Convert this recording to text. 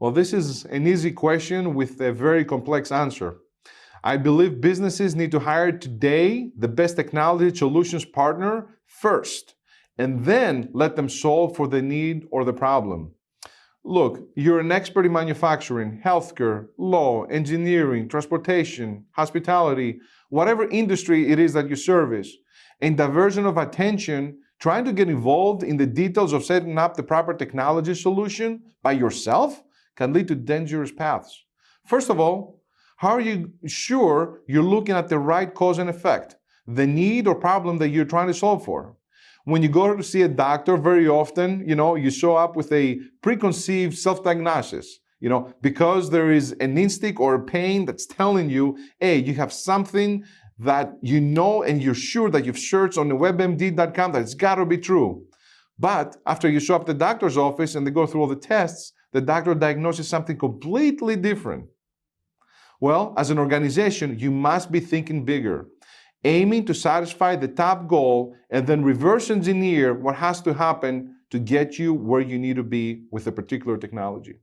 Well, this is an easy question with a very complex answer. I believe businesses need to hire today the best technology solutions partner first, and then let them solve for the need or the problem. Look, you're an expert in manufacturing, healthcare, law, engineering, transportation, hospitality, whatever industry it is that you service, and diversion of attention trying to get involved in the details of setting up the proper technology solution by yourself can lead to dangerous paths. First of all, how are you sure you're looking at the right cause and effect, the need or problem that you're trying to solve for? When you go to see a doctor, very often, you know, you show up with a preconceived self-diagnosis, you know, because there is an instinct or a pain that's telling you, hey, you have something that you know and you're sure that you've searched on the webmd.com that it's got to be true. But after you show up at the doctor's office and they go through all the tests, the doctor diagnoses something completely different. Well, as an organization, you must be thinking bigger, aiming to satisfy the top goal and then reverse engineer what has to happen to get you where you need to be with a particular technology.